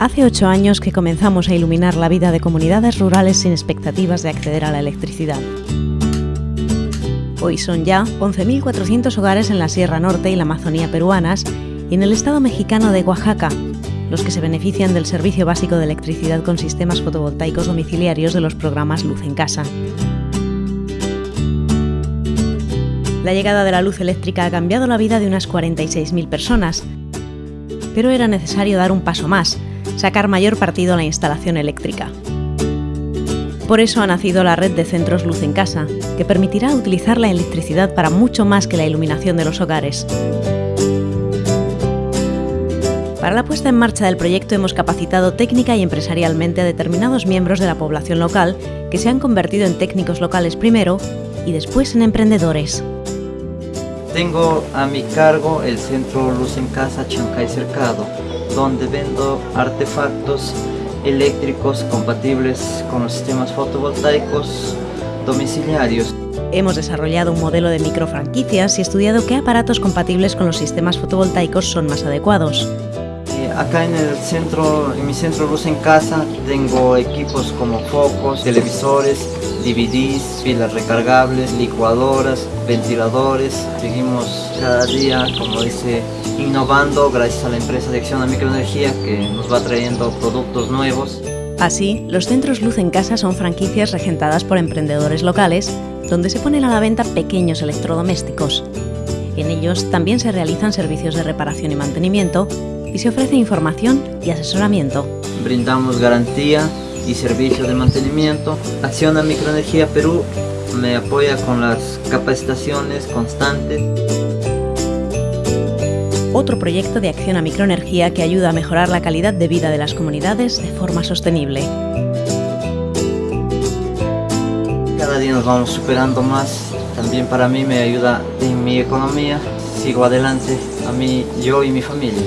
Hace ocho años que comenzamos a iluminar la vida de comunidades rurales sin expectativas de acceder a la electricidad. Hoy son ya 11.400 hogares en la Sierra Norte y la Amazonía peruanas y en el estado mexicano de Oaxaca, los que se benefician del servicio básico de electricidad con sistemas fotovoltaicos domiciliarios de los programas Luz en Casa. La llegada de la luz eléctrica ha cambiado la vida de unas 46.000 personas, pero era necesario dar un paso más, sacar mayor partido a la instalación eléctrica. Por eso ha nacido la red de centros Luz en Casa, que permitirá utilizar la electricidad para mucho más que la iluminación de los hogares. Para la puesta en marcha del proyecto hemos capacitado técnica y empresarialmente a determinados miembros de la población local que se han convertido en técnicos locales primero y después en emprendedores. Tengo a mi cargo el centro Luz en Casa Chancay Cercado, donde vendo artefactos eléctricos compatibles con los sistemas fotovoltaicos domiciliarios. Hemos desarrollado un modelo de microfranquicias y estudiado qué aparatos compatibles con los sistemas fotovoltaicos son más adecuados. Acá en el centro, en mi centro Luz en Casa, tengo equipos como focos, televisores, DVDs, pilas recargables, licuadoras, ventiladores. Seguimos cada día, como dice, innovando gracias a la empresa de Acción a Microenergía que nos va trayendo productos nuevos. Así, los centros Luz en Casa son franquicias regentadas por emprendedores locales, donde se ponen a la venta pequeños electrodomésticos. En ellos también se realizan servicios de reparación y mantenimiento y se ofrece información y asesoramiento. Brindamos garantía y servicios de mantenimiento. Acción a Microenergía Perú me apoya con las capacitaciones constantes. Otro proyecto de acción a microenergía que ayuda a mejorar la calidad de vida de las comunidades de forma sostenible. Cada día nos vamos superando más. También para mí me ayuda en mi economía. Sigo adelante a mí, yo y mi familia.